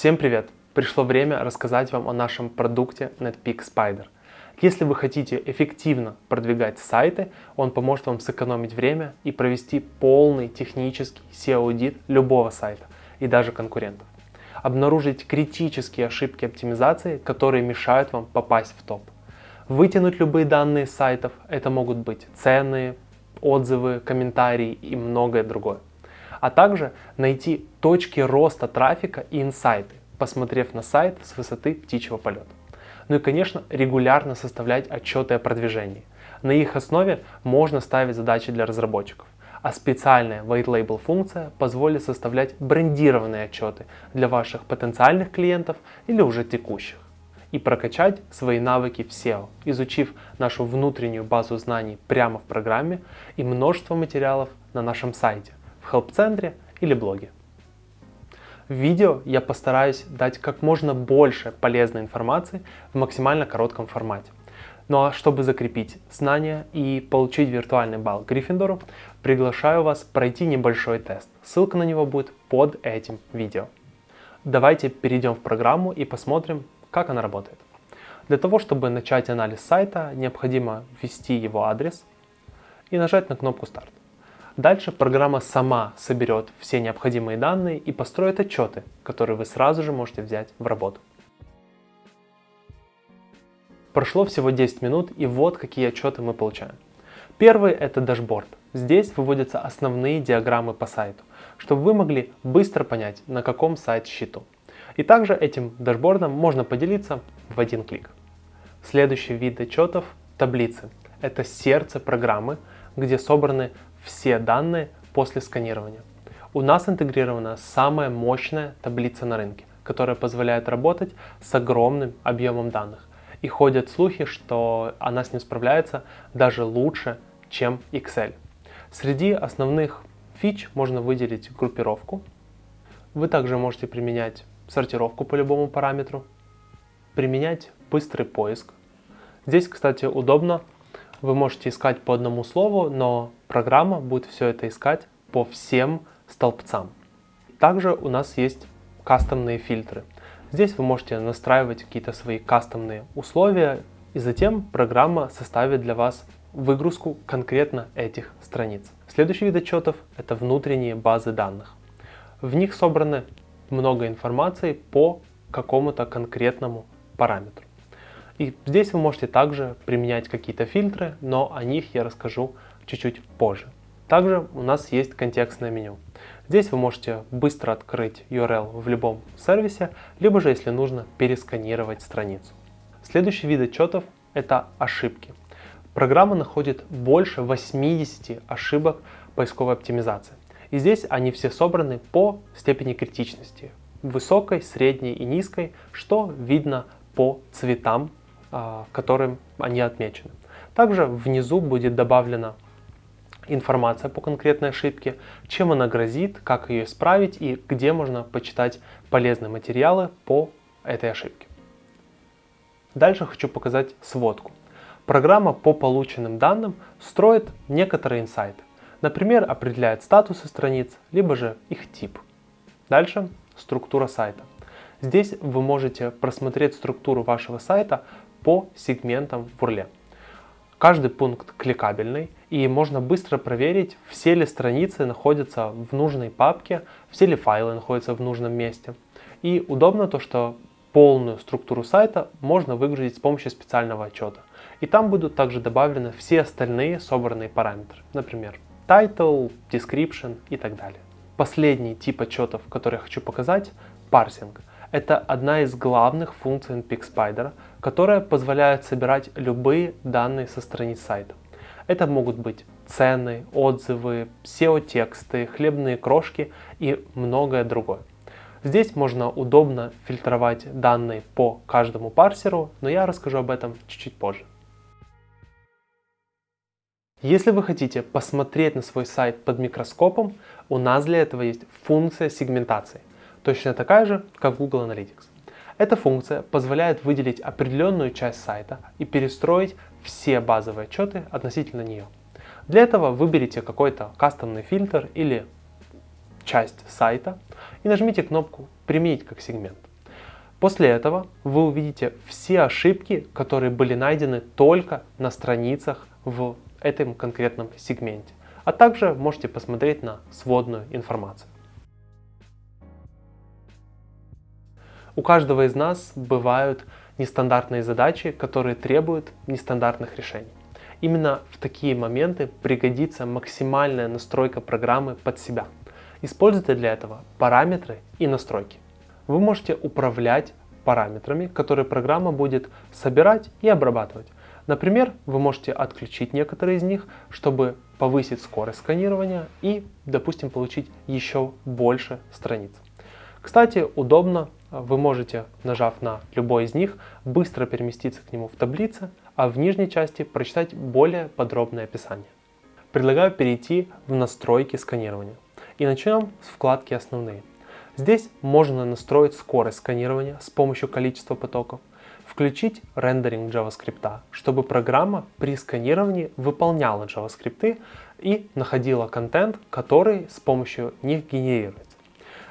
Всем привет! Пришло время рассказать вам о нашем продукте NetPeak Spider. Если вы хотите эффективно продвигать сайты, он поможет вам сэкономить время и провести полный технический SEO-аудит любого сайта и даже конкурентов. Обнаружить критические ошибки оптимизации, которые мешают вам попасть в топ. Вытянуть любые данные сайтов, это могут быть цены, отзывы, комментарии и многое другое а также найти точки роста трафика и инсайты, посмотрев на сайт с высоты птичьего полета. Ну и, конечно, регулярно составлять отчеты о продвижении. На их основе можно ставить задачи для разработчиков. А специальная White Label функция позволит составлять брендированные отчеты для ваших потенциальных клиентов или уже текущих. И прокачать свои навыки в SEO, изучив нашу внутреннюю базу знаний прямо в программе и множество материалов на нашем сайте в help-центре или блоге. В видео я постараюсь дать как можно больше полезной информации в максимально коротком формате. Ну а чтобы закрепить знания и получить виртуальный балл Гриффиндору, приглашаю вас пройти небольшой тест. Ссылка на него будет под этим видео. Давайте перейдем в программу и посмотрим, как она работает. Для того, чтобы начать анализ сайта, необходимо ввести его адрес и нажать на кнопку «Старт». Дальше программа сама соберет все необходимые данные и построит отчеты, которые вы сразу же можете взять в работу. Прошло всего 10 минут и вот какие отчеты мы получаем. Первый это дашборд. Здесь выводятся основные диаграммы по сайту, чтобы вы могли быстро понять, на каком сайт счету. И также этим дашбордом можно поделиться в один клик. Следующий вид отчетов – таблицы. Это сердце программы, где собраны все данные после сканирования. У нас интегрирована самая мощная таблица на рынке, которая позволяет работать с огромным объемом данных. И ходят слухи, что она с ним справляется даже лучше, чем Excel. Среди основных фич можно выделить группировку. Вы также можете применять сортировку по любому параметру, применять быстрый поиск. Здесь, кстати, удобно вы можете искать по одному слову, но программа будет все это искать по всем столбцам. Также у нас есть кастомные фильтры. Здесь вы можете настраивать какие-то свои кастомные условия, и затем программа составит для вас выгрузку конкретно этих страниц. Следующий вид отчетов – это внутренние базы данных. В них собраны много информации по какому-то конкретному параметру. И здесь вы можете также применять какие-то фильтры, но о них я расскажу чуть-чуть позже. Также у нас есть контекстное меню. Здесь вы можете быстро открыть URL в любом сервисе, либо же, если нужно, пересканировать страницу. Следующий вид отчетов – это ошибки. Программа находит больше 80 ошибок поисковой оптимизации. И здесь они все собраны по степени критичности. Высокой, средней и низкой, что видно по цветам а, которым они отмечены. Также внизу будет добавлена информация по конкретной ошибке, чем она грозит, как ее исправить и где можно почитать полезные материалы по этой ошибке. Дальше хочу показать сводку. Программа по полученным данным строит некоторые инсайты. Например, определяет статусы страниц, либо же их тип. Дальше структура сайта. Здесь вы можете просмотреть структуру вашего сайта по сегментам в URL. Каждый пункт кликабельный и можно быстро проверить, все ли страницы находятся в нужной папке, все ли файлы находятся в нужном месте. И удобно то, что полную структуру сайта можно выгрузить с помощью специального отчета. И там будут также добавлены все остальные собранные параметры, например, title, description и так далее. Последний тип отчетов, который я хочу показать, парсинг. Это одна из главных функций NPX Spider, которая позволяет собирать любые данные со страниц сайта. Это могут быть цены, отзывы, SEO-тексты, хлебные крошки и многое другое. Здесь можно удобно фильтровать данные по каждому парсеру, но я расскажу об этом чуть-чуть позже. Если вы хотите посмотреть на свой сайт под микроскопом, у нас для этого есть функция сегментации точно такая же, как в Google Analytics. Эта функция позволяет выделить определенную часть сайта и перестроить все базовые отчеты относительно нее. Для этого выберите какой-то кастомный фильтр или часть сайта и нажмите кнопку «Применить как сегмент». После этого вы увидите все ошибки, которые были найдены только на страницах в этом конкретном сегменте. А также можете посмотреть на сводную информацию. У каждого из нас бывают нестандартные задачи, которые требуют нестандартных решений. Именно в такие моменты пригодится максимальная настройка программы под себя. Используйте для этого параметры и настройки. Вы можете управлять параметрами, которые программа будет собирать и обрабатывать. Например, вы можете отключить некоторые из них, чтобы повысить скорость сканирования и, допустим, получить еще больше страниц. Кстати, удобно, вы можете, нажав на любой из них, быстро переместиться к нему в таблице, а в нижней части прочитать более подробное описание. Предлагаю перейти в настройки сканирования. И начнем с вкладки «Основные». Здесь можно настроить скорость сканирования с помощью количества потоков, включить рендеринг JavaScript, чтобы программа при сканировании выполняла JavaScript и находила контент, который с помощью них генерируется.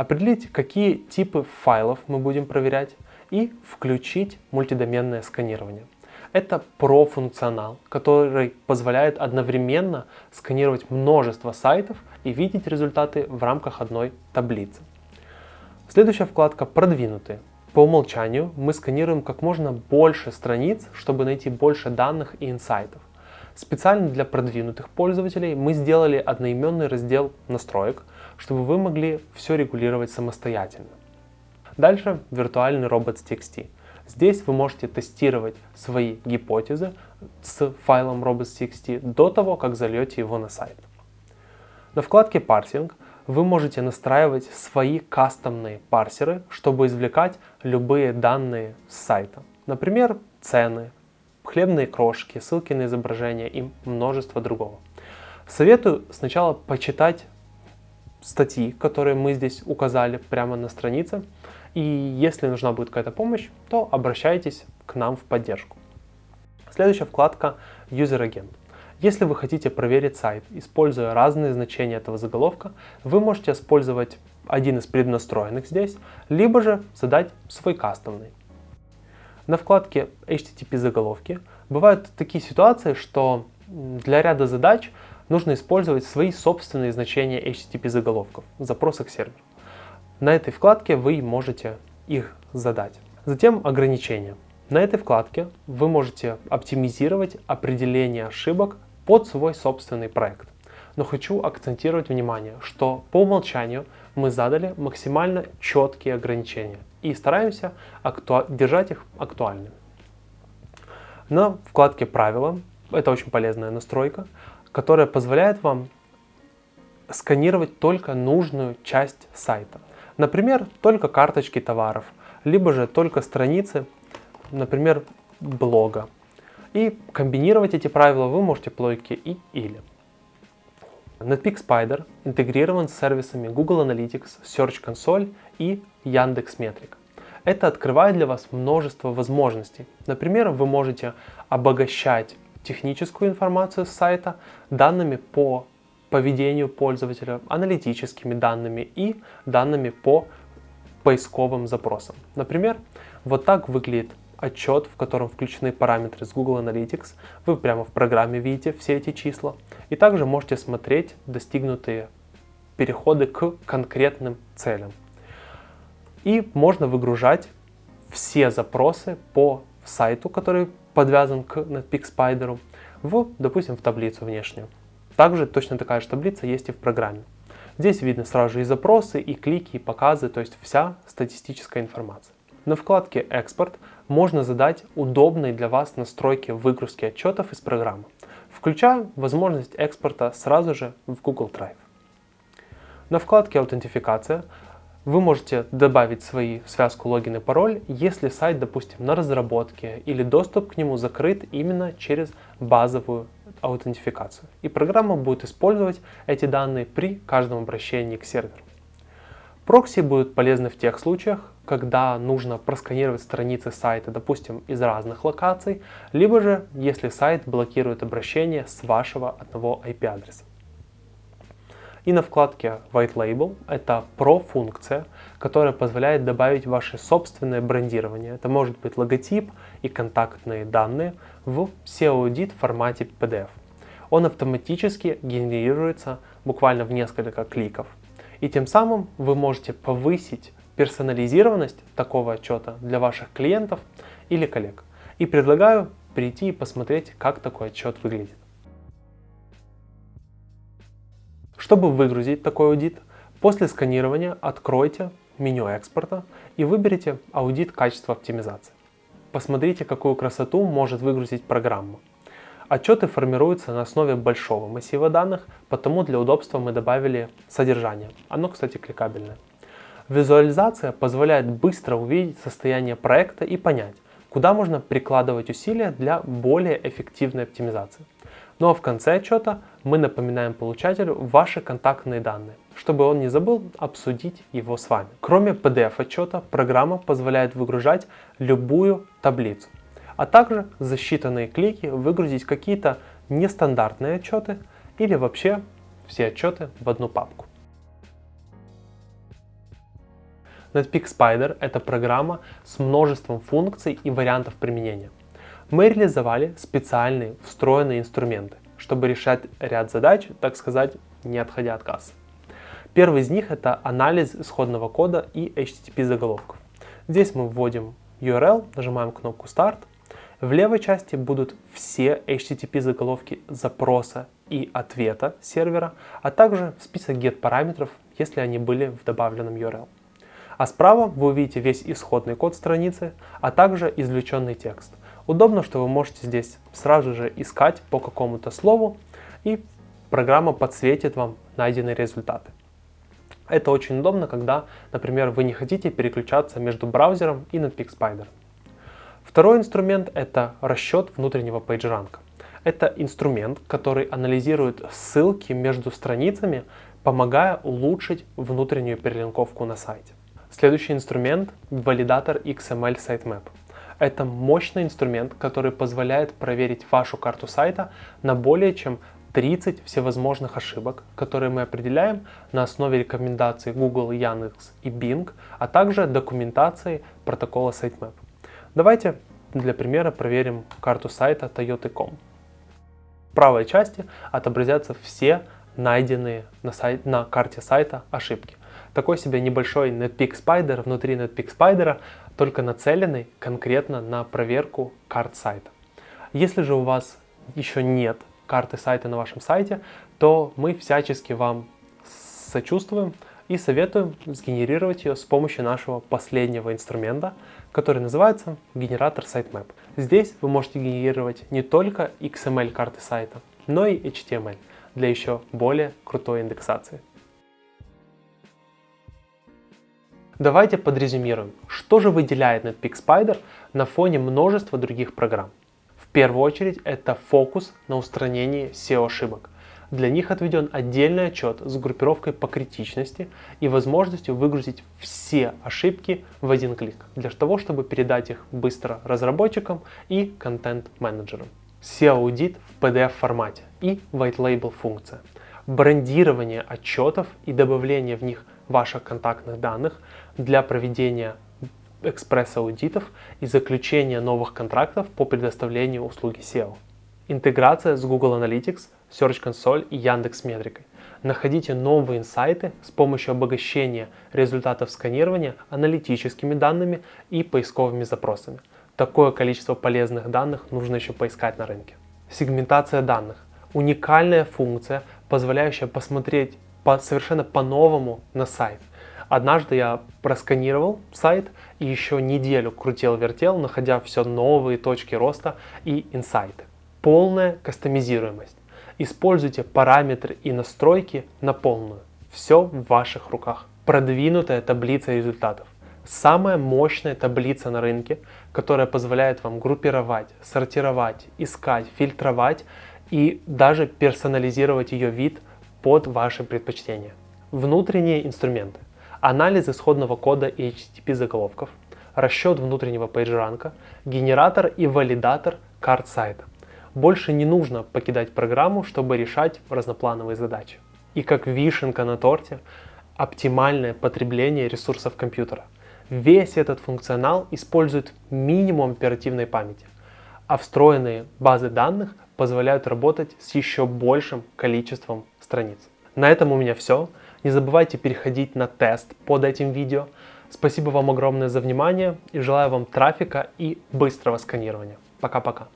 Определить, какие типы файлов мы будем проверять и включить мультидоменное сканирование. Это про-функционал, который позволяет одновременно сканировать множество сайтов и видеть результаты в рамках одной таблицы. Следующая вкладка «Продвинутые». По умолчанию мы сканируем как можно больше страниц, чтобы найти больше данных и инсайтов. Специально для продвинутых пользователей мы сделали одноименный раздел настроек, чтобы вы могли все регулировать самостоятельно. Дальше виртуальный робот с TXT. Здесь вы можете тестировать свои гипотезы с файлом robots.txt до того, как зальете его на сайт. На вкладке «Парсинг» вы можете настраивать свои кастомные парсеры, чтобы извлекать любые данные с сайта. Например, цены, хлебные крошки, ссылки на изображения и множество другого. Советую сначала почитать статьи, которые мы здесь указали прямо на странице, и если нужна будет какая-то помощь, то обращайтесь к нам в поддержку. Следующая вкладка User Agent. Если вы хотите проверить сайт, используя разные значения этого заголовка, вы можете использовать один из преднастроенных здесь, либо же задать свой кастомный. На вкладке HTTP заголовки бывают такие ситуации, что для ряда задач нужно использовать свои собственные значения HTTP заголовков в запросах сервера. На этой вкладке вы можете их задать. Затем ограничения. На этой вкладке вы можете оптимизировать определение ошибок под свой собственный проект. Но хочу акцентировать внимание, что по умолчанию мы задали максимально четкие ограничения и стараемся держать их актуальными. На вкладке «Правила» это очень полезная настройка, которая позволяет вам сканировать только нужную часть сайта. Например, только карточки товаров, либо же только страницы, например, блога. И комбинировать эти правила вы можете по логике и или. Netpeak Spider интегрирован с сервисами Google Analytics, Search Console и Яндекс.Метрик. Это открывает для вас множество возможностей. Например, вы можете обогащать техническую информацию с сайта данными по поведению пользователя, аналитическими данными и данными по поисковым запросам. Например, вот так выглядит отчет, в котором включены параметры с Google Analytics. Вы прямо в программе видите все эти числа. И также можете смотреть достигнутые переходы к конкретным целям. И можно выгружать все запросы по сайту, который подвязан к Netpeak в, допустим, в таблицу внешнюю. Также точно такая же таблица есть и в программе. Здесь видно сразу же и запросы, и клики, и показы, то есть вся статистическая информация. На вкладке «Экспорт» можно задать удобные для вас настройки выгрузки отчетов из программы, включая возможность экспорта сразу же в Google Drive. На вкладке «Аутентификация» вы можете добавить свои связку логин и пароль, если сайт, допустим, на разработке или доступ к нему закрыт именно через базовую аутентификацию. И программа будет использовать эти данные при каждом обращении к серверу. Прокси будут полезны в тех случаях, когда нужно просканировать страницы сайта, допустим, из разных локаций, либо же, если сайт блокирует обращение с вашего одного IP-адреса. И на вкладке White Label это Pro-функция, которая позволяет добавить ваше собственное брендирование. Это может быть логотип и контактные данные в SEO-аудит формате PDF. Он автоматически генерируется буквально в несколько кликов. И тем самым вы можете повысить персонализированность такого отчета для ваших клиентов или коллег. И предлагаю прийти и посмотреть, как такой отчет выглядит. Чтобы выгрузить такой аудит, после сканирования откройте меню экспорта и выберите аудит качества оптимизации. Посмотрите, какую красоту может выгрузить программа. Отчеты формируются на основе большого массива данных, потому для удобства мы добавили содержание. Оно, кстати, кликабельное. Визуализация позволяет быстро увидеть состояние проекта и понять, куда можно прикладывать усилия для более эффективной оптимизации. Ну а в конце отчета мы напоминаем получателю ваши контактные данные, чтобы он не забыл обсудить его с вами. Кроме PDF отчета, программа позволяет выгружать любую таблицу, а также за считанные клики выгрузить какие-то нестандартные отчеты или вообще все отчеты в одну папку. Netpeak Spider – это программа с множеством функций и вариантов применения мы реализовали специальные встроенные инструменты, чтобы решать ряд задач, так сказать, не отходя от кассы. Первый из них это анализ исходного кода и HTTP заголовков. Здесь мы вводим URL, нажимаем кнопку Start. В левой части будут все HTTP заголовки запроса и ответа сервера, а также список get параметров, если они были в добавленном URL. А справа вы увидите весь исходный код страницы, а также извлеченный текст. Удобно, что вы можете здесь сразу же искать по какому-то слову, и программа подсветит вам найденные результаты. Это очень удобно, когда, например, вы не хотите переключаться между браузером и Netpeak Spider. Второй инструмент – это расчет внутреннего PageRank. Это инструмент, который анализирует ссылки между страницами, помогая улучшить внутреннюю перелинковку на сайте. Следующий инструмент – валидатор XML Sitemap. Это мощный инструмент, который позволяет проверить вашу карту сайта на более чем 30 всевозможных ошибок, которые мы определяем на основе рекомендаций Google, Яндекс и Bing, а также документации протокола Sitemap. Давайте для примера проверим карту сайта Toyota.com. В правой части отобразятся все найденные на, сайт, на карте сайта ошибки. Такой себе небольшой Netpeak Spider внутри Netpeak Spider только нацеленный конкретно на проверку карт сайта. Если же у вас еще нет карты сайта на вашем сайте, то мы всячески вам сочувствуем и советуем сгенерировать ее с помощью нашего последнего инструмента, который называется генератор sitemap. Здесь вы можете генерировать не только XML карты сайта, но и HTML для еще более крутой индексации. Давайте подрезюмируем, что же выделяет Netpeak Spider на фоне множества других программ. В первую очередь это фокус на устранении SEO-ошибок. Для них отведен отдельный отчет с группировкой по критичности и возможностью выгрузить все ошибки в один клик, для того, чтобы передать их быстро разработчикам и контент-менеджерам. SEO-аудит в PDF формате и White Label функция. Брендирование отчетов и добавление в них ваших контактных данных для проведения экспресс-аудитов и заключения новых контрактов по предоставлению услуги SEO. Интеграция с Google Analytics, Search Console и Яндекс Метрикой. Находите новые инсайты с помощью обогащения результатов сканирования аналитическими данными и поисковыми запросами. Такое количество полезных данных нужно еще поискать на рынке. Сегментация данных. Уникальная функция, позволяющая посмотреть по, совершенно по-новому на сайт. Однажды я просканировал сайт и еще неделю крутил-вертел, находя все новые точки роста и инсайты. Полная кастомизируемость. Используйте параметры и настройки на полную. Все в ваших руках. Продвинутая таблица результатов. Самая мощная таблица на рынке, которая позволяет вам группировать, сортировать, искать, фильтровать и даже персонализировать ее вид под ваши предпочтения. Внутренние инструменты анализ исходного кода и HTTP заголовков, расчет внутреннего PageRank, генератор и валидатор карт сайта. Больше не нужно покидать программу, чтобы решать разноплановые задачи. И как вишенка на торте, оптимальное потребление ресурсов компьютера. Весь этот функционал использует минимум оперативной памяти, а встроенные базы данных позволяют работать с еще большим количеством страниц. На этом у меня все. Не забывайте переходить на тест под этим видео. Спасибо вам огромное за внимание и желаю вам трафика и быстрого сканирования. Пока-пока.